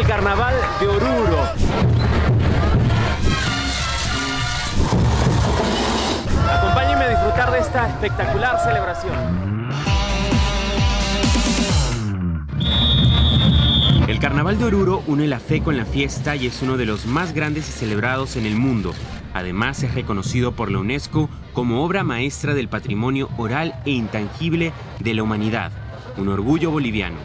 el carnaval de Oruro. Acompáñenme a disfrutar de esta espectacular celebración. El Carnaval de Oruro une la fe con la fiesta y es uno de los más grandes y celebrados en el mundo. Además es reconocido por la UNESCO como obra maestra del patrimonio oral e intangible de la humanidad, un orgullo boliviano.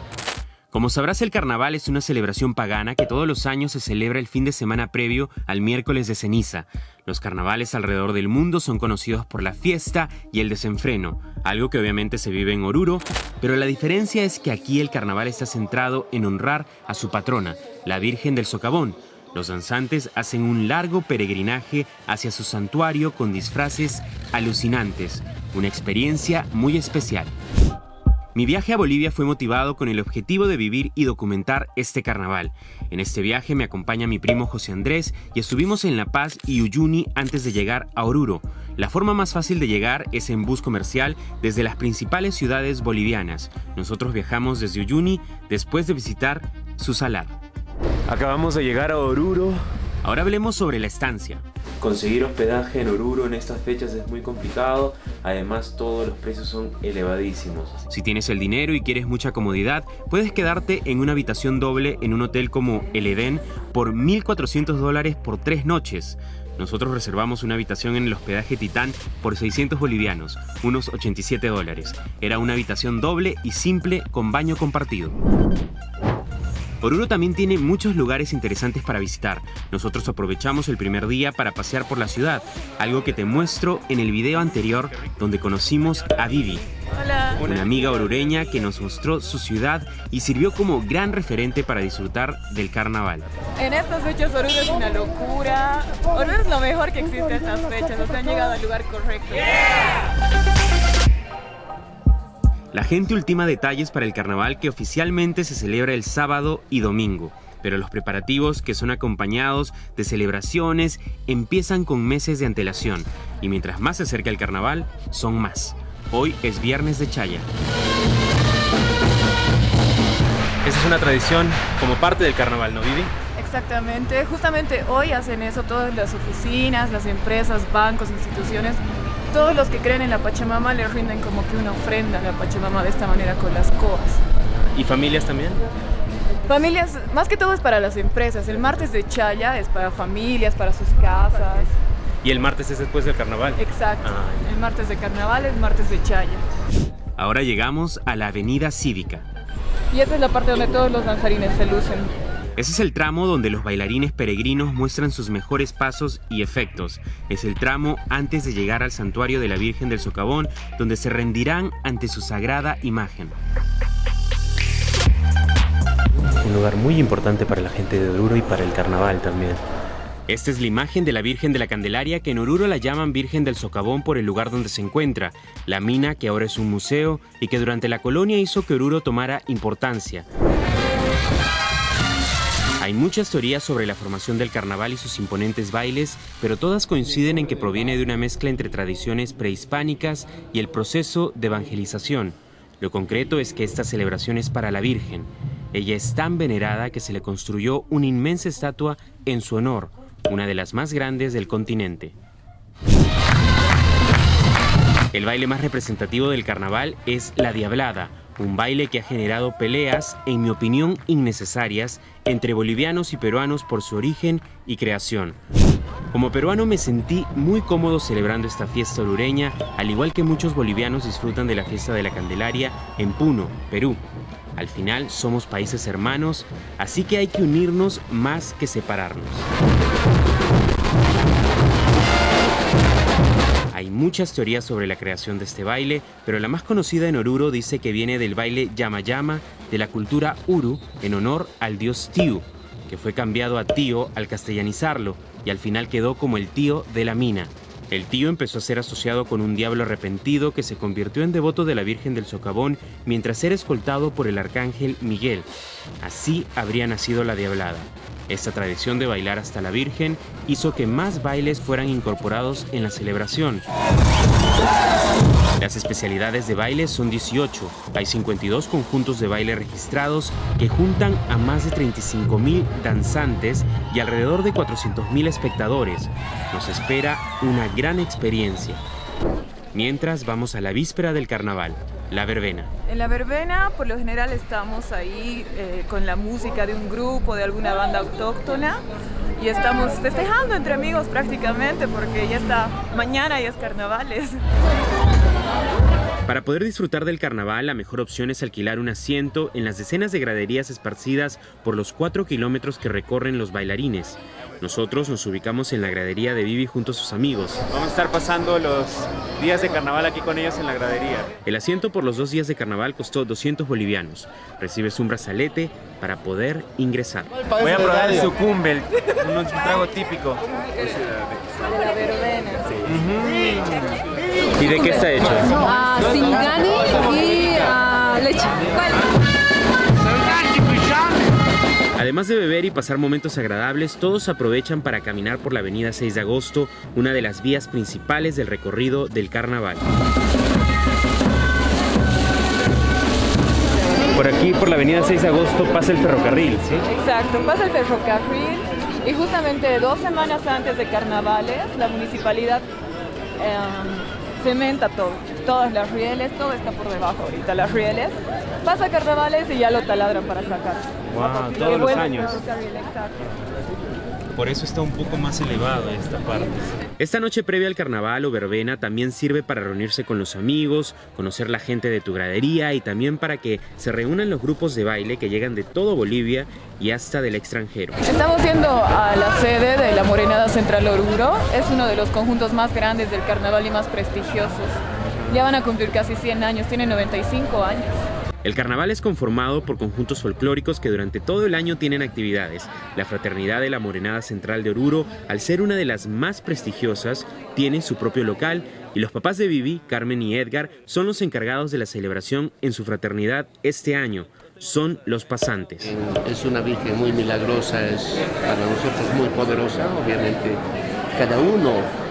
Como sabrás, el carnaval es una celebración pagana que todos los años se celebra el fin de semana previo al miércoles de ceniza. Los carnavales alrededor del mundo son conocidos por la fiesta y el desenfreno, algo que obviamente se vive en Oruro, pero la diferencia es que aquí el carnaval está centrado en honrar a su patrona, la Virgen del Socavón. Los danzantes hacen un largo peregrinaje hacia su santuario con disfraces alucinantes, una experiencia muy especial. Mi viaje a Bolivia fue motivado con el objetivo de vivir y documentar este carnaval. En este viaje me acompaña mi primo José Andrés y estuvimos en La Paz y Uyuni antes de llegar a Oruro. La forma más fácil de llegar es en bus comercial desde las principales ciudades bolivianas. Nosotros viajamos desde Uyuni después de visitar su salar. Acabamos de llegar a Oruro. Ahora hablemos sobre la estancia. Conseguir hospedaje en Oruro en estas fechas es muy complicado, además todos los precios son elevadísimos. Si tienes el dinero y quieres mucha comodidad, puedes quedarte en una habitación doble en un hotel como El Edén por 1.400 dólares por tres noches. Nosotros reservamos una habitación en el hospedaje Titán por 600 bolivianos, unos 87 dólares. Era una habitación doble y simple con baño compartido. Oruro también tiene muchos lugares interesantes para visitar. Nosotros aprovechamos el primer día para pasear por la ciudad, algo que te muestro en el video anterior donde conocimos a Vivi. Una amiga orureña que nos mostró su ciudad y sirvió como gran referente para disfrutar del carnaval. En estas fechas Oruro es una locura. Oruro es lo mejor que existe en estas fechas, nos han llegado al lugar correcto. La gente ultima detalles para el carnaval que oficialmente se celebra el sábado y domingo, pero los preparativos, que son acompañados de celebraciones, empiezan con meses de antelación, y mientras más se acerca el carnaval, son más. Hoy es viernes de Chaya. Esa es una tradición como parte del carnaval, ¿no, Vivi? Exactamente, justamente hoy hacen eso todas las oficinas, las empresas, bancos, instituciones todos los que creen en la Pachamama le rinden como que una ofrenda a la Pachamama de esta manera con las coas. ¿Y familias también? Familias, más que todo es para las empresas. El martes de Chaya es para familias, para sus casas. ¿Y el martes es después del carnaval? Exacto. Ah, el martes de carnaval es martes de Chaya. Ahora llegamos a la avenida cívica. Y esa es la parte donde todos los danzarines se lucen. Ese es el tramo donde los bailarines peregrinos muestran sus mejores pasos y efectos. Es el tramo antes de llegar al santuario de la Virgen del Socavón, donde se rendirán ante su sagrada imagen. Un lugar muy importante para la gente de Oruro y para el carnaval también. Esta es la imagen de la Virgen de la Candelaria que en Oruro la llaman Virgen del Socavón por el lugar donde se encuentra, la mina que ahora es un museo y que durante la colonia hizo que Oruro tomara importancia. Hay muchas teorías sobre la formación del carnaval y sus imponentes bailes, pero todas coinciden en que proviene de una mezcla entre tradiciones prehispánicas y el proceso de evangelización. Lo concreto es que esta celebración es para la Virgen. Ella es tan venerada que se le construyó una inmensa estatua en su honor, una de las más grandes del continente. El baile más representativo del carnaval es la Diablada, un baile que ha generado peleas, en mi opinión innecesarias, entre bolivianos y peruanos por su origen y creación. Como peruano me sentí muy cómodo celebrando esta fiesta orureña, al igual que muchos bolivianos disfrutan de la fiesta de la Candelaria en Puno, Perú. Al final somos países hermanos, así que hay que unirnos más que separarnos. Hay muchas teorías sobre la creación de este baile, pero la más conocida en Oruro dice que viene del baile Yama Yama de la cultura Uru en honor al dios Tiu, que fue cambiado a Tío al castellanizarlo y al final quedó como el tío de la mina. El tío empezó a ser asociado con un diablo arrepentido que se convirtió en devoto de la Virgen del Socavón mientras era escoltado por el arcángel Miguel. Así habría nacido la diablada. Esta tradición de bailar hasta la Virgen hizo que más bailes fueran incorporados en la celebración. Las especialidades de baile son 18. Hay 52 conjuntos de baile registrados que juntan a más de 35 mil danzantes y alrededor de 400 mil espectadores. Nos espera una gran experiencia. Mientras vamos a la víspera del carnaval, la verbena. En la verbena, por lo general, estamos ahí eh, con la música de un grupo, de alguna banda autóctona y estamos festejando entre amigos prácticamente porque ya está mañana y es carnavales. Para poder disfrutar del carnaval, la mejor opción es alquilar un asiento en las decenas de graderías esparcidas por los cuatro kilómetros que recorren los bailarines. Nosotros nos ubicamos en la gradería de Vivi junto a sus amigos. Vamos a estar pasando los días de carnaval aquí con ellos en la gradería. El asiento por los dos días de carnaval costó 200 bolivianos. Recibes un brazalete para poder ingresar. Voy a probar el sucumbe, un trago típico. De la verbena. ¿Y de qué está hecho? a Singani y a leche. Además de beber y pasar momentos agradables, todos aprovechan para caminar por la avenida 6 de agosto, una de las vías principales del recorrido del carnaval. Por aquí, por la avenida 6 de agosto, pasa el ferrocarril, ¿sí? Exacto, pasa el ferrocarril y justamente dos semanas antes de carnavales la municipalidad eh, cementa todo, todas las rieles, todo está por debajo ahorita, las rieles. Pasa carnavales y ya lo taladran para sacar. Wow, todos los años. exacto. Por eso está un poco más elevado esta parte. Esta noche previa al carnaval o verbena también sirve para reunirse con los amigos, conocer la gente de tu gradería y también para que se reúnan los grupos de baile que llegan de todo Bolivia y hasta del extranjero. Estamos yendo a la sede de la Morenada Central Oruro. Es uno de los conjuntos más grandes del carnaval y más prestigiosos. Ya van a cumplir casi 100 años, tienen 95 años. El carnaval es conformado por conjuntos folclóricos que durante todo el año tienen actividades. La Fraternidad de la Morenada Central de Oruro, al ser una de las más prestigiosas, tiene su propio local y los papás de Vivi, Carmen y Edgar, son los encargados de la celebración en su fraternidad este año. Son los pasantes. Es una virgen muy milagrosa, es para nosotros muy poderosa, obviamente cada uno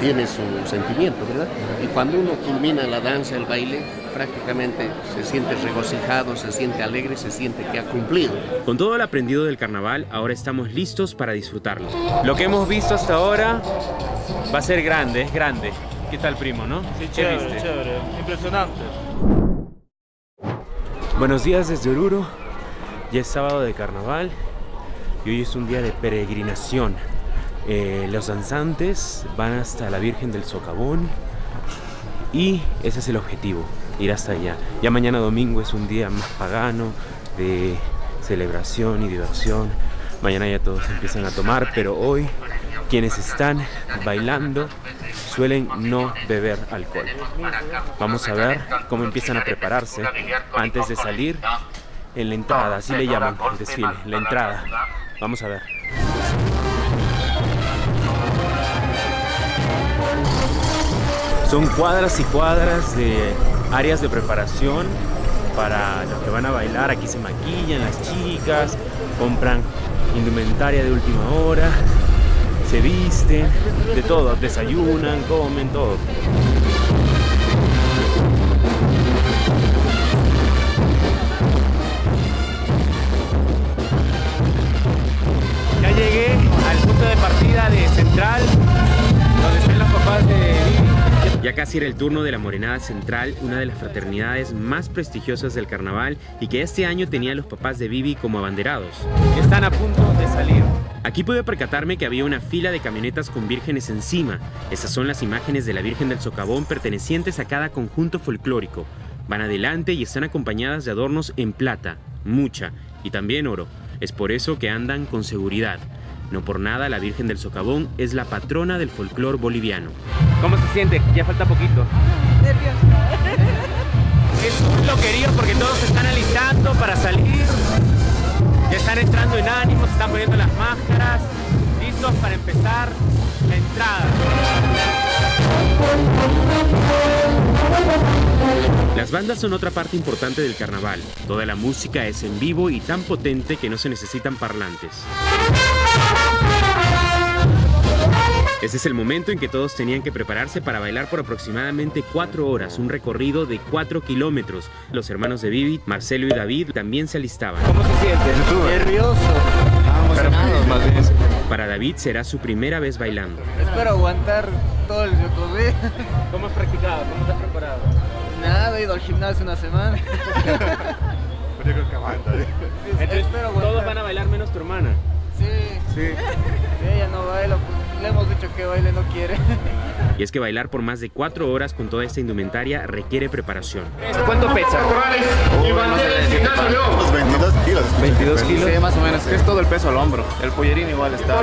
tiene su sentimiento, ¿verdad? Y cuando uno culmina la danza, el baile, prácticamente se siente regocijado, se siente alegre, se siente que ha cumplido. Con todo el aprendido del carnaval, ahora estamos listos para disfrutarlo. Lo que hemos visto hasta ahora va a ser grande, es grande. ¿Qué tal, primo, no? Sí, ¿Qué chévere, viste? chévere, impresionante. Buenos días desde Oruro. Ya es sábado de carnaval y hoy es un día de peregrinación. Eh, los danzantes van hasta la Virgen del Socavón y ese es el objetivo, ir hasta allá. Ya mañana domingo es un día más pagano de celebración y diversión. Mañana ya todos empiezan a tomar, pero hoy quienes están bailando suelen no beber alcohol. Vamos a ver cómo empiezan a prepararse antes de salir en la entrada, así le llaman el desfile, la entrada. Vamos a ver. Son cuadras y cuadras de áreas de preparación para los que van a bailar. Aquí se maquillan las chicas, compran indumentaria de última hora, se visten, de todo, desayunan, comen, todo. Ya llegué al punto de partida de Central, donde están los papás de. Ya casi era el turno de la Morenada Central, una de las fraternidades más prestigiosas del carnaval y que este año tenía a los papás de Vivi como abanderados. están a punto de salir. Aquí pude percatarme que había una fila de camionetas con vírgenes encima. Esas son las imágenes de la Virgen del Socavón pertenecientes a cada conjunto folclórico. Van adelante y están acompañadas de adornos en plata, mucha, y también oro. Es por eso que andan con seguridad. No por nada la Virgen del Socavón es la patrona del folclor boliviano. ¿Cómo se siente? Ya falta poquito. Es un loquerío porque todos se están alistando para salir. Ya están entrando en ánimo, se están poniendo las máscaras, listos para empezar la entrada. Las bandas son otra parte importante del carnaval. Toda la música es en vivo y tan potente que no se necesitan parlantes. Ese es el momento en que todos tenían que prepararse para bailar por aproximadamente cuatro horas, un recorrido de cuatro kilómetros. Los hermanos de Vivi, Marcelo y David, también se alistaban. ¿Cómo se siente? Nervioso. Emocionados más bien. Para David será su primera vez bailando. Espero aguantar todo el recorrido. ¿Cómo has practicado? ¿Cómo te has preparado? Nada, he ido al gimnasio una semana. Yo creo que aguanta. ¿eh? Entonces, Espero todos van a bailar menos tu hermana. Sí, Sí. si ella no baila, pues le hemos dicho que baile, no quiere. Y es que bailar por más de cuatro horas con toda esta indumentaria requiere preparación. ¿Cuánto pesa? Unos 22 kilos. 22 kilos. Sí, más o menos. Es todo el peso al hombro. El pollerín igual está.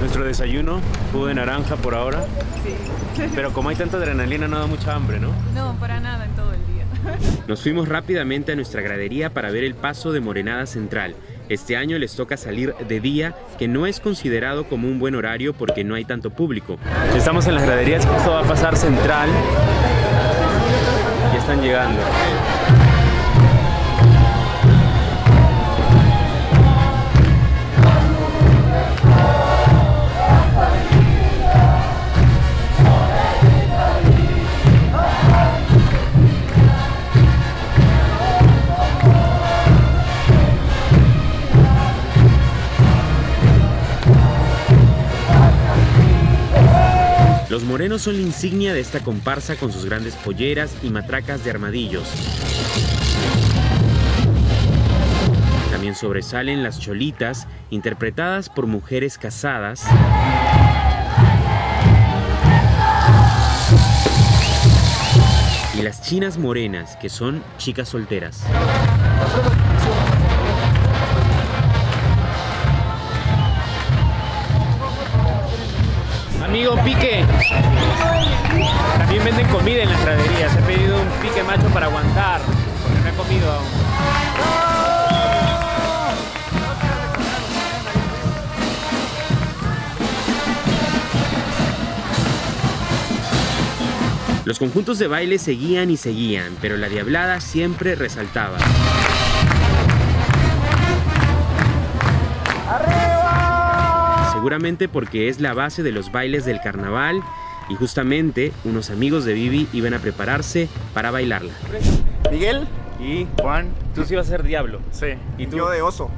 Nuestro desayuno, jugo de naranja por ahora. Sí. Pero como hay tanta adrenalina, no da mucha hambre, ¿no? No, para nada en todo el día. Nos fuimos rápidamente a nuestra gradería para ver el paso de Morenada Central. Este año les toca salir de día, que no es considerado como un buen horario porque no hay tanto público. Estamos en las graderías, esto va a pasar central. Ya están llegando. Morenos son la insignia de esta comparsa con sus grandes polleras y matracas de armadillos. También sobresalen las cholitas, interpretadas por mujeres casadas. Y las chinas morenas, que son chicas solteras. Amigo Pique. También venden comida en las graderías. He pedido un pique macho para aguantar, porque no he comido aún. Los conjuntos de baile seguían y seguían, pero la diablada siempre resaltaba. Seguramente porque es la base de los bailes del carnaval y justamente unos amigos de Vivi iban a prepararse para bailarla. Miguel, Y Juan, tú sí vas a ser diablo. sí. ¿Y tú? Yo de oso.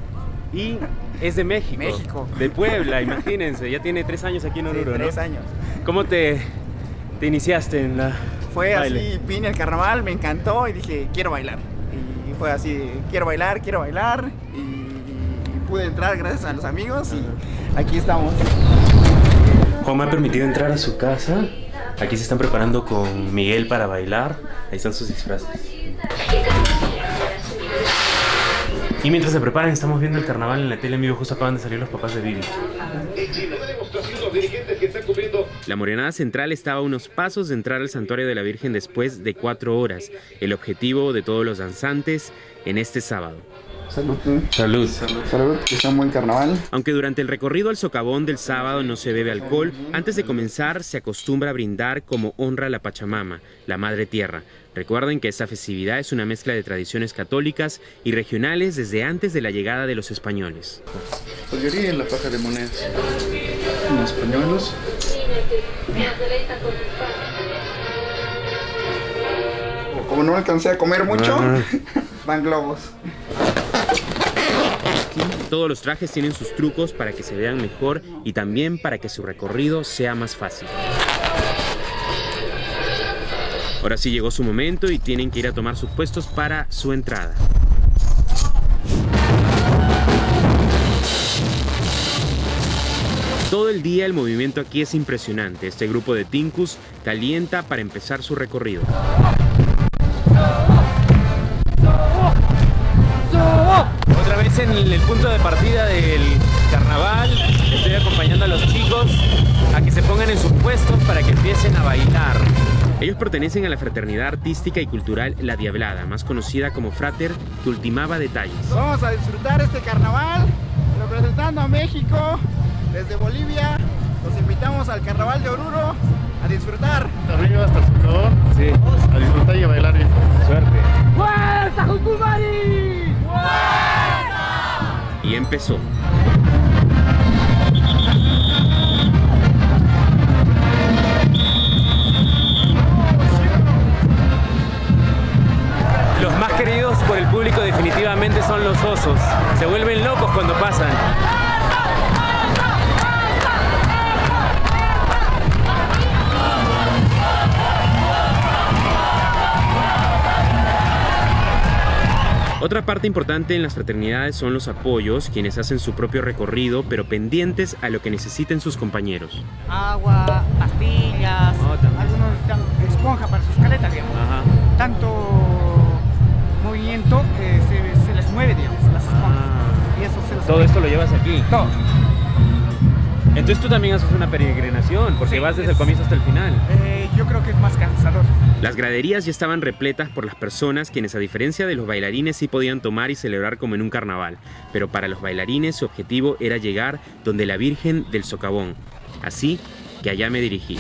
Y es de México. México. De Puebla, imagínense. Ya tiene tres años aquí en Sí, Oruro, ¿no? tres años. ¿Cómo te, te iniciaste en la Fue baile? así, vine al carnaval, me encantó y dije, quiero bailar. Y fue así, quiero bailar, quiero bailar. Y, y pude entrar gracias a los amigos y aquí estamos. Juan me ha permitido entrar a su casa. Aquí se están preparando con Miguel para bailar. Ahí están sus disfraces. Y mientras se preparan, estamos viendo el carnaval en la tele en vivo. Justo acaban de salir los papás de Vivi. La Morenada Central estaba a unos pasos de entrar al Santuario de la Virgen después de cuatro horas, el objetivo de todos los danzantes en este sábado. Salud. Salud. Salud, que sea un buen carnaval. Aunque durante el recorrido al socavón del sábado no se bebe alcohol, antes de comenzar se acostumbra a brindar como honra a la Pachamama, la Madre Tierra. Recuerden que esta festividad es una mezcla de tradiciones católicas y regionales desde antes de la llegada de los españoles. Pollería en la paja de monedas. Unos pañuelos. Como no alcancé a comer mucho, Ajá. van globos. Todos los trajes tienen sus trucos para que se vean mejor y también para que su recorrido sea más fácil. Ahora sí llegó su momento y tienen que ir a tomar sus puestos para su entrada. Todo el día el movimiento aquí es impresionante. Este grupo de Tinkus calienta para empezar su recorrido. En el, punto de partida del carnaval. Estoy acompañando a los chicos a que se pongan en sus puestos para que empiecen a bailar. Ellos pertenecen a la fraternidad artística y cultural La Diablada, más conocida como Frater, que ultimaba detalles. Vamos a disfrutar este carnaval representando a México desde Bolivia. Los invitamos al carnaval de Oruro a disfrutar. Arriba hasta el socavón. Sí, A disfrutar y a bailar bien. suerte y empezó. Los más queridos por el público definitivamente son los osos. Se vuelven locos cuando pasan. Otra parte importante en las fraternidades son los apoyos, quienes hacen su propio recorrido, pero pendientes a lo que necesiten sus compañeros. Agua, pastillas, algunos dan esponja para sus caletas, digamos. Tanto movimiento eh, se, se les mueve, digamos, las esponjas. Y eso se los Todo esto lo llevas aquí. Todo. Entonces tú también haces una peregrinación, porque Sí, vas desde el comienzo hasta el final. Eh, yo creo que es más cansador. Las graderías ya estaban repletas por las personas quienes a diferencia de los bailarines sí podían tomar y celebrar como en un carnaval, pero para los bailarines su objetivo era llegar donde la Virgen del Socavón. Así que allá me dirigí.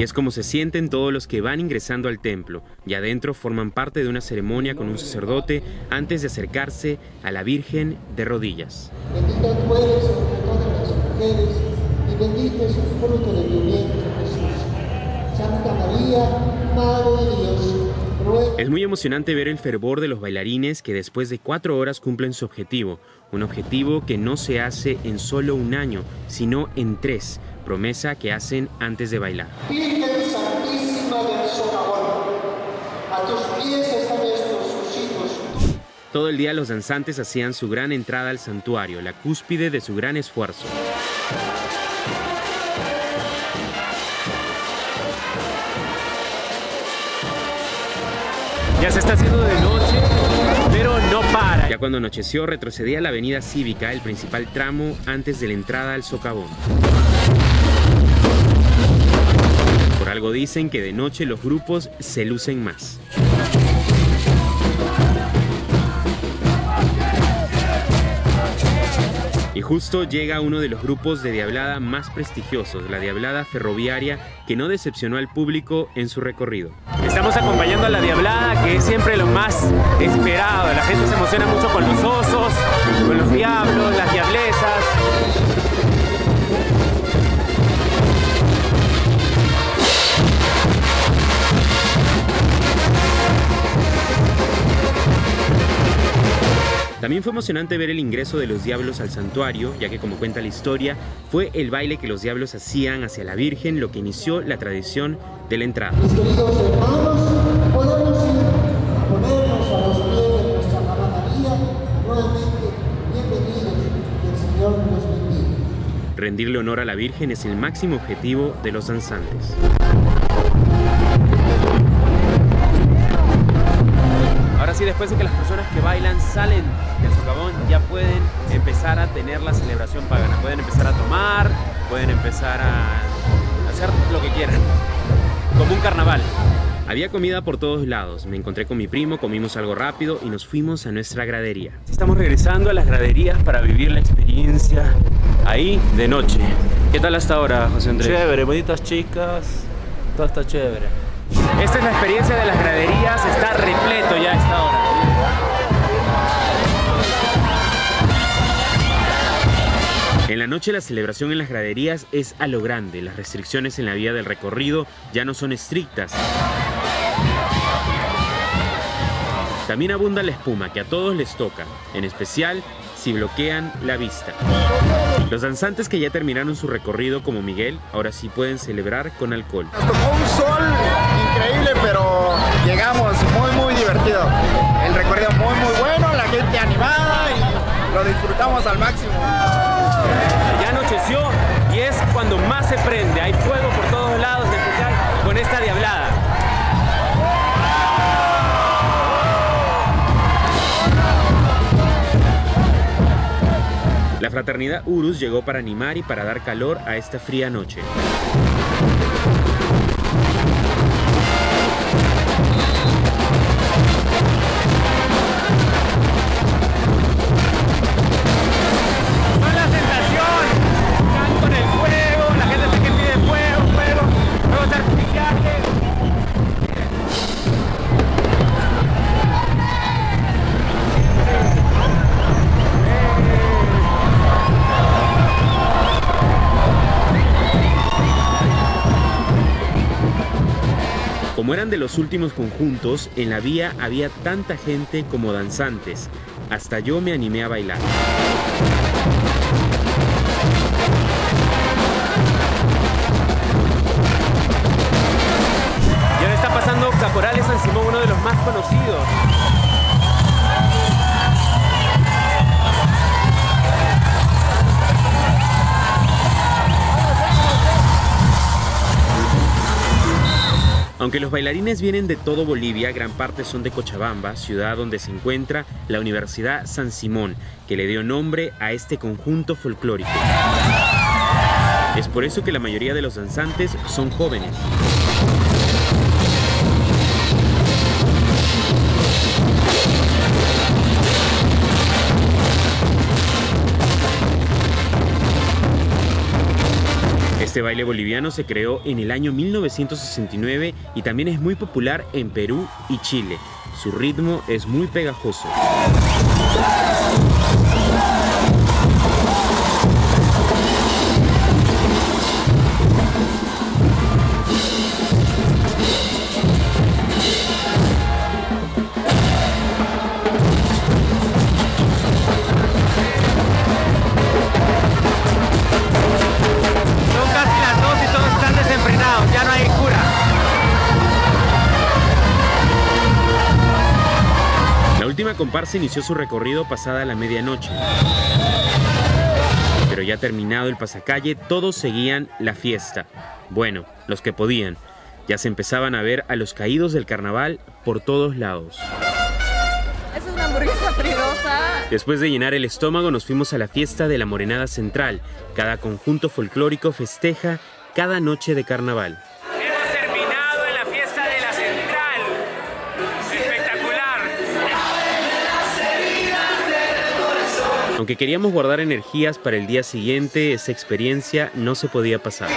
Y es como se sienten todos los que van ingresando al templo, y adentro forman parte de una ceremonia con un sacerdote antes de acercarse a la Virgen de rodillas. Bendita tú eres sobre todas las mujeres y bendito es el fruto de tu vientre, Jesús. Santa María, Madre de Dios, Es muy emocionante ver el fervor de los bailarines que después de cuatro horas cumplen su objetivo, un objetivo que no se hace en solo un año, sino en tres, promesa que hacen antes de bailar. Virgen Santísima del Socavón, a tus pies están estos sus hijos. Todo el día los danzantes hacían su gran entrada al santuario, la cúspide de su gran esfuerzo. Ya se está haciendo de noche, pero no para. Ya cuando anocheció retrocedía a la avenida cívica, el principal tramo antes de la entrada al socavón. Algo dicen que de noche los grupos se lucen más. Y justo llega uno de los grupos de diablada más prestigiosos, la diablada ferroviaria, que no decepcionó al público en su recorrido. Estamos acompañando a la Diablada, que es siempre lo más esperado. La gente se emociona mucho con los osos, con los diablos, las diablesas. También fue emocionante ver el ingreso de los diablos al santuario, ya que como cuenta la historia, fue el baile que los diablos hacían hacia la Virgen lo que inició la tradición de la entrada. Mis queridos hermanos, podemos ir a ponernos a los pies de nuestra mamá María. Nuevamente, bienvenidos, que el Señor nos bendiga. Rendirle honor a la Virgen es el máximo objetivo de los danzantes. Después de que las personas que bailan salen del socavón, ya pueden empezar a tener la celebración pagana. Pueden empezar a tomar, pueden empezar a hacer lo que quieran. Como un carnaval. Había comida por todos lados, me encontré con mi primo, comimos algo rápido y nos fuimos a nuestra gradería. Estamos regresando a las graderías para vivir la experiencia ahí de noche. ¿Qué tal hasta ahora, José Andrés? Chévere, bonitas chicas, todo está chévere. Esta es la experiencia de las graderías, está repleto ya a esta hora. En la noche la celebración en las graderías es a lo grande, las restricciones en la vía del recorrido ya no son estrictas. También abunda la espuma que a todos les toca, en especial si bloquean la vista. Los danzantes que ya terminaron su recorrido como Miguel, ahora sí pueden celebrar con alcohol. Nos tocó un sol llegamos muy, muy divertido. El recorrido muy, muy bueno, la gente animada y lo disfrutamos al máximo. Ya anocheció y es cuando más se prende. Hay fuego por todos lados, en especial con esta diablada. La fraternidad Urus llegó para animar y para dar calor a esta fría noche. Los últimos conjuntos, en la vía había tanta gente como danzantes. Hasta yo me animé a bailar. Y ahora está pasando Caporales San Simón, uno de los más conocidos. Aunque los bailarines vienen de todo Bolivia, gran parte son de Cochabamba, ciudad donde se encuentra la Universidad San Simón, que le dio nombre a este conjunto folclórico. Es por eso que la mayoría de los danzantes son jóvenes. Este baile boliviano se creó en el año 1969 y también es muy popular en Perú y Chile. Su ritmo es muy pegajoso. Comparsa inició su recorrido pasada la medianoche. Pero ya terminado el pasacalle, todos seguían la fiesta. Bueno, los que podían. Ya se empezaban a ver a los caídos del carnaval por todos lados. Es una hamburguesa fridosa. Después de llenar el estómago nos fuimos a la fiesta de la Morenada Central. Cada conjunto folclórico festeja cada noche de carnaval. Aunque queríamos guardar energías para el día siguiente, esa experiencia no se podía pasar.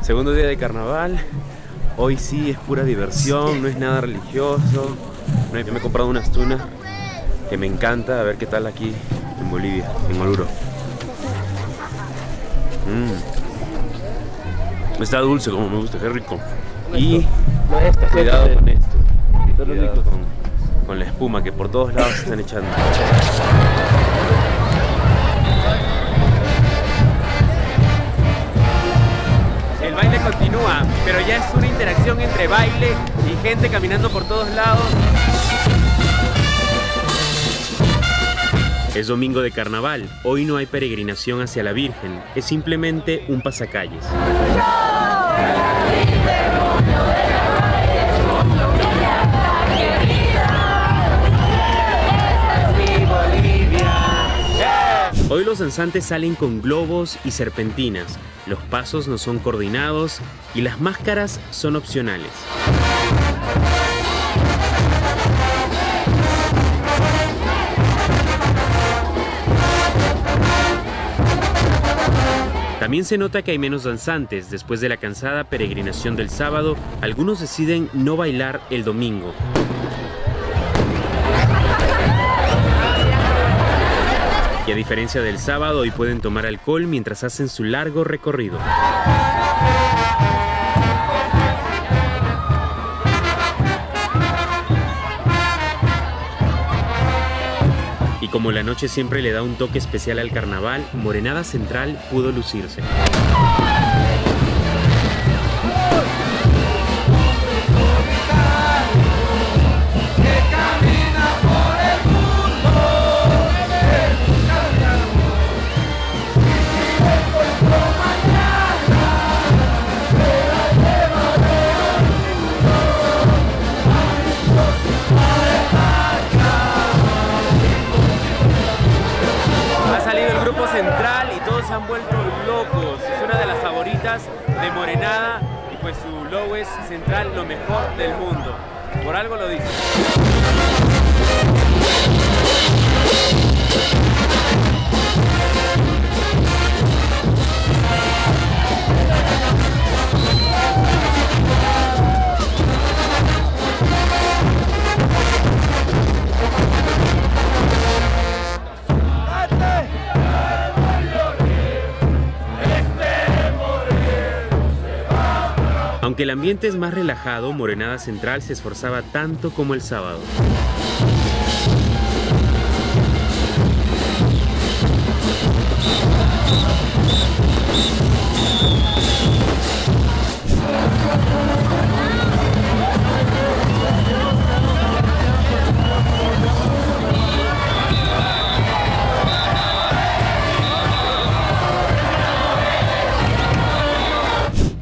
Segundo día de carnaval. Hoy sí es pura diversión, no es nada religioso. Hay- Me he comprado unas tunas que me encanta. A ver qué tal aquí en Bolivia, en Oruro. Mm. Está dulce como me gusta, qué rico. Y cuidado con esto. Cuidado con, con la espuma que por todos lados se están echando. El baile continúa, pero ya es una interacción entre baile y gente caminando por todos lados. Es domingo de carnaval, hoy no hay peregrinación hacia la Virgen, es simplemente un pasacalles. Hoy los danzantes salen con globos y serpentinas, los pasos no son coordinados y las máscaras son opcionales. También se nota que hay menos danzantes. Después de la cansada peregrinación del sábado, algunos deciden no bailar el domingo. Diferencia del sábado, hoy pueden tomar alcohol mientras hacen su largo recorrido. Y como la noche siempre le da un toque especial al carnaval, Morenada Central pudo lucirse. Central, lo mejor del mundo. Por algo lo dice. Aunque el ambiente es más relajado, Morenada Central se esforzaba tanto como el sábado.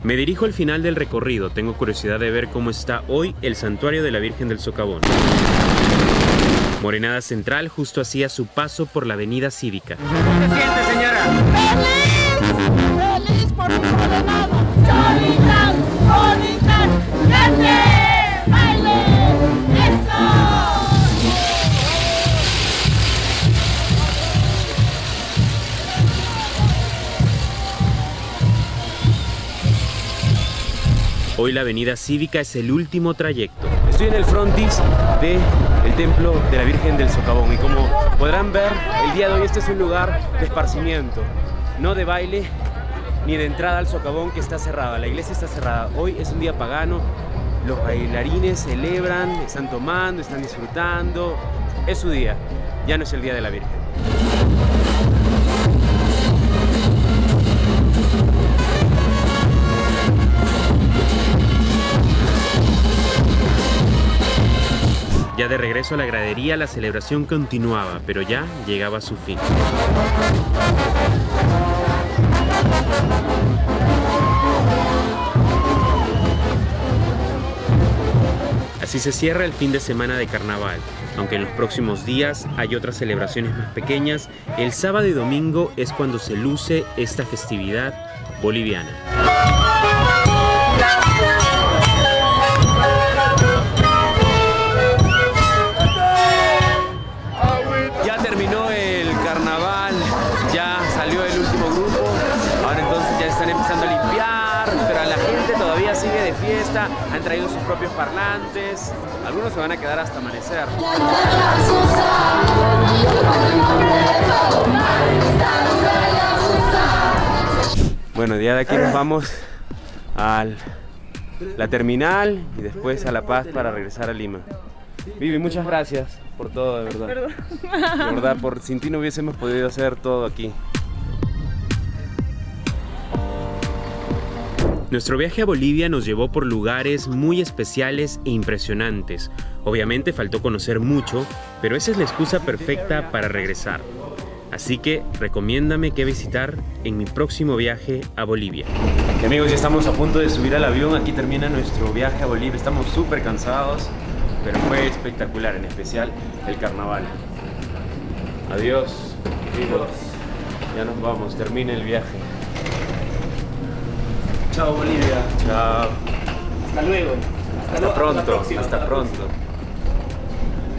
Me dirijo al final del recorrido, tengo curiosidad de ver cómo está hoy el santuario de la Virgen del Socavón. Morenada Central justo hacía su paso por la avenida cívica. ¿Cómo se siente, señora? ¡Feliz! Hoy la avenida cívica es el último trayecto. Estoy en el frontis del el templo de la Virgen del Socavón y como podrán ver, el día de hoy este es un lugar de esparcimiento, no de baile ni de entrada al socavón que está cerrada, la iglesia está cerrada. Hoy es un día pagano, los bailarines celebran, están tomando, están disfrutando, es su día, ya no es el día de la Virgen. Ya de regreso a la gradería, la celebración continuaba, pero ya llegaba a su fin. Así se cierra el fin de semana de carnaval. Aunque en los próximos días hay otras celebraciones más pequeñas, el sábado y domingo es cuando se luce esta festividad boliviana. Propios parlantes, algunos se van a quedar hasta amanecer. Bueno, ya de aquí nos vamos a la terminal y después a La Paz para regresar a Lima. Vivi, muchas gracias por todo, de verdad. De verdad, por sin ti no hubiésemos podido hacer todo aquí. Nuestro viaje a Bolivia nos llevó por lugares muy especiales e impresionantes. Obviamente faltó conocer mucho, pero esa es la excusa perfecta para regresar. Así que recomiéndame qué visitar en mi próximo viaje a Bolivia. Y amigos, ya estamos a punto de subir al avión. Aquí termina nuestro viaje a Bolivia. Estamos súper cansados, pero fue espectacular, en especial el carnaval. Adiós, amigos. Ya nos vamos, termina el viaje. Chao Bolivia. Chao. Hasta luego. Hasta lo- pronto. Hasta la pronto.